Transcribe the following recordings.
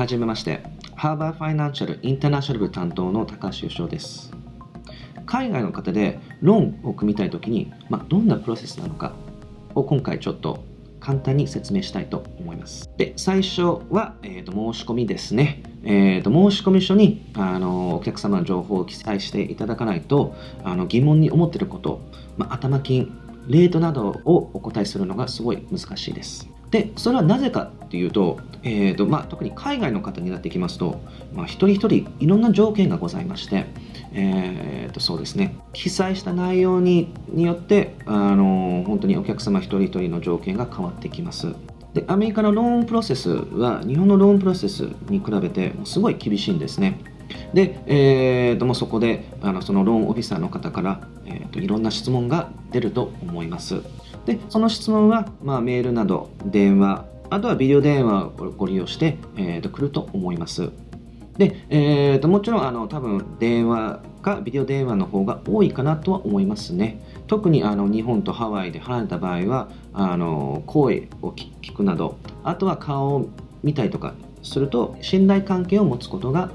はじめまして、ハーバーファイナンシャルインターナショナル部担当の高橋義雄です。海外の方でローンを組みたいときに、まあ、どんなプロセスなのかを今回ちょっと簡単に説明したいと思います。で、最初は、えーと、申し込みですね。えーと、申込書にあのお客様の情報を記載していただかないとあの疑問に思っていること、まあ、頭金、レートなどをお答えするのがすごい難しいです。でそれはなぜかっていうと,、えーとまあ、特に海外の方になってきますと、まあ、一人一人いろんな条件がございまして、えー、とそうですね記載した内容にによってあの本当にお客様一人一人の条件が変わってきます。でアメリカのローンプロセスは日本のローンプロセスに比べてすごい厳しいんですね。で、えー、ともそこであのそのローンオフィサーの方から、えー、といろんな質問が出ると思います。でその質問は、まあ、メールなど電話あとはビデオ電話をご利用して、えー、と来ると思います。で、えー、ともちろんあの多分電話かビデオ電話の方が多いかなとは思いますね。特にあの日本とハワイで離れた場合はあの声を聞くなどあとは顔を見たりとかすると信頼関係を持つことが、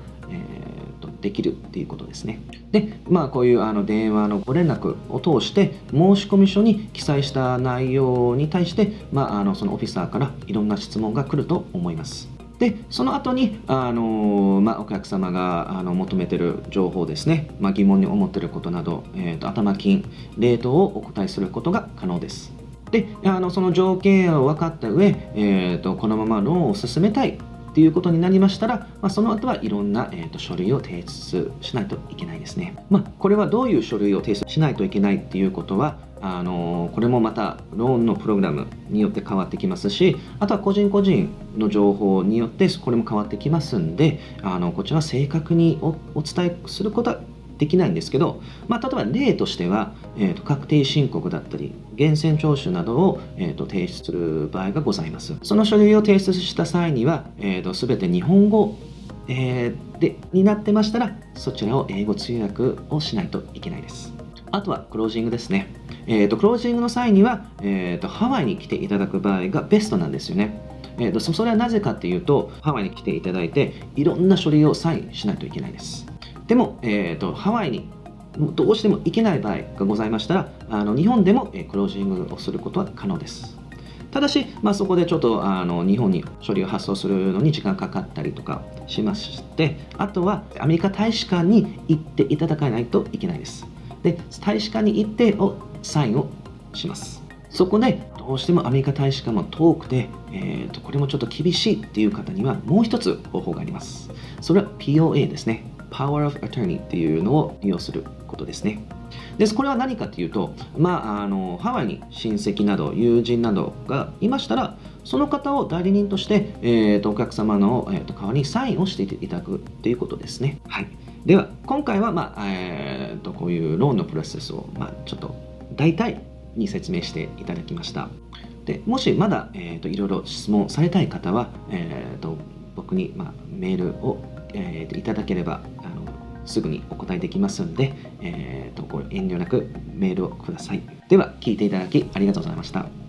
できるっていうことですね。で、まあこういうあの電話のご連絡を通して申込書に記載した内容に対して、まあ、あのそのオフィサーからいろんな質問が来ると思います。でその後にあのまあ、お客様があの求めてる情報ですね、まあ、疑問に思ってることなど、えーと、頭金、レートをお答えすることが可能です。であのその条件を分かった上、えーとこのままローンを進めたいっていうことになりましたら、まあ、その後はいろんな、えーと、書類を提出しないといけないですね。まあ、これはどういう書類を提出しないといけないっていうことは、あのこれもまたローンのプログラムによって変わってきますしあとは個人個人の情報によってこれも変わってきますんであのこちらは正確にお伝えすることはできないんですけど、まあ、例えば例としては、えーと、確定申告だったり源泉徴収などを、えーと、提出する場合がございます。その書類を提出した際には、えーと、全て日本語、えー、でになってましたらそちらを英語通訳をしないといけないです。あとはクロージングですね、えー、とクロージングの際には、えー、とハワイに来ていただく場合がベストなんですよね。えーとそれはなぜかっていうとハワイに来ていただいていろんな書類をサインしないといけないです。でも、えーと、ハワイにどうしても行けない場合がございましたらあの日本でも、クロージングをすることは可能です。ただし、まあ、そこでちょっとあの日本に処理を発送するのに時間かかったりとかしましてあとはアメリカ大使館に行っていただかないといけないです。で大使館に行っておサインをします。そこでどうしてもアメリカ大使館も遠くて、えーとこれもちょっと厳しいっていう方にはもう一つ方法があります。それは POA ですね。Power of Attorney っていうのを利用することですね。ですこれは何かというと、まあ、あのハワイに親戚など友人などがいましたらその方を代理人として、えーと、お客様の、えーと、代わりにサインをしていただくということですね。はい、では今回は、まあえーと、こういうローンのプロセスを、まあ、ちょっと大体に説明していただきました。でもしまだ、えー、といろいろ質問されたい方は、えー、と僕に、まあ、メールをえー、いただければすぐにお答えできますので、えーと、と遠慮なくメールをください。では、聞いていただきありがとうございました。